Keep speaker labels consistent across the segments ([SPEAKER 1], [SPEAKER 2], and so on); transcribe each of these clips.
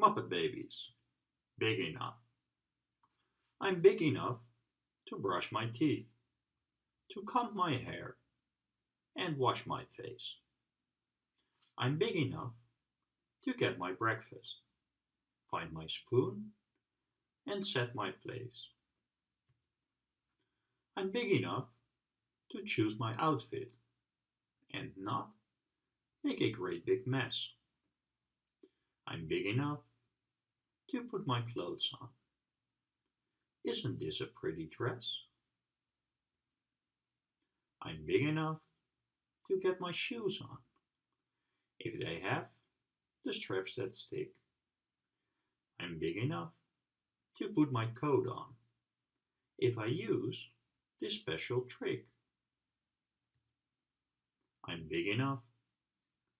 [SPEAKER 1] Muppet Babies. Big enough. I'm big enough to brush my teeth, to comb my hair, and wash my face. I'm big enough to get my breakfast, find my spoon, and set my place. I'm big enough to choose my outfit and not make a great big mess. I'm big enough to put my clothes on. Isn't this a pretty dress? I'm big enough to get my shoes on, if they have the straps that stick. I'm big enough to put my coat on, if I use this special trick. I'm big enough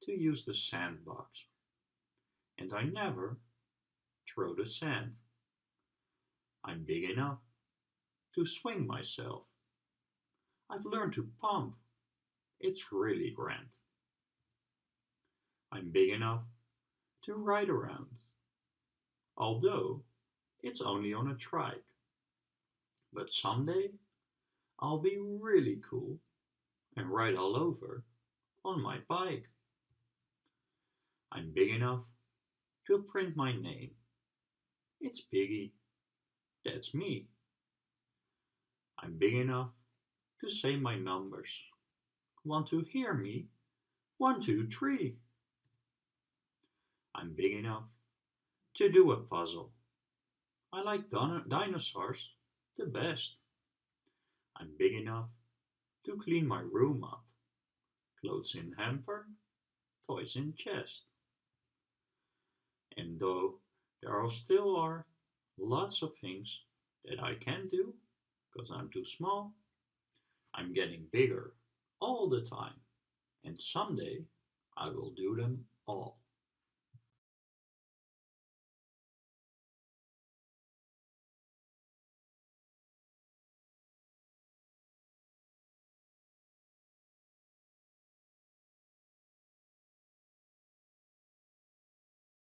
[SPEAKER 1] to use the sandbox, and I never throw the sand. I'm big enough to swing myself. I've learned to pump. It's really grand. I'm big enough to ride around, although it's only on a trike. But someday I'll be really cool and ride all over on my bike. I'm big enough to print my name. It's Piggy. That's me. I'm big enough to say my numbers. Want to hear me? One, two, three. I'm big enough to do a puzzle. I like dinosaurs the best. I'm big enough to clean my room up. Clothes in hamper, toys in chest. And though there are still are lots of things that I can't do because I'm too small, I'm getting bigger all the time. And someday I will do them all.